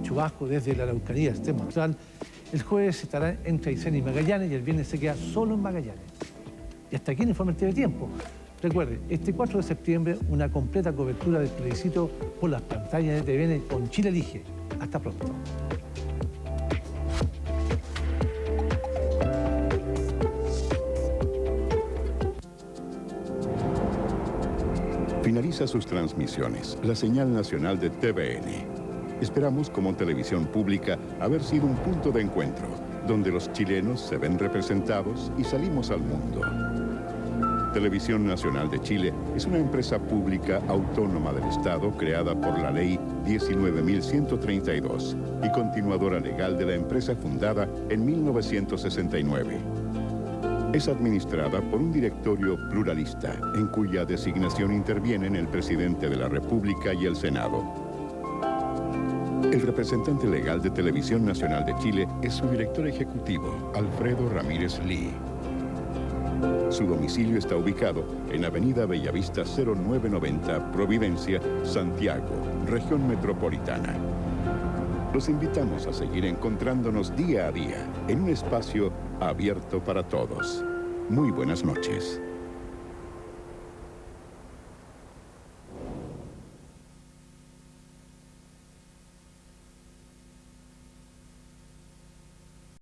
Chubasco desde la Araucanía, extremo austral. El jueves estará entre Aysén y Magallanes y el viernes se queda solo en Magallanes. Y hasta aquí el informe de tiempo. Recuerde, este 4 de septiembre una completa cobertura del plebiscito por las pantallas de TVN con Chile Elige. Hasta pronto. Finaliza sus transmisiones la señal nacional de TVN. Esperamos como televisión pública haber sido un punto de encuentro, donde los chilenos se ven representados y salimos al mundo. Televisión Nacional de Chile es una empresa pública autónoma del Estado creada por la Ley 19.132 y continuadora legal de la empresa fundada en 1969. Es administrada por un directorio pluralista, en cuya designación intervienen el presidente de la República y el Senado. El representante legal de Televisión Nacional de Chile es su director ejecutivo, Alfredo Ramírez Lee. Su domicilio está ubicado en Avenida Bellavista 0990, Providencia, Santiago, región metropolitana. Los invitamos a seguir encontrándonos día a día en un espacio abierto para todos. Muy buenas noches.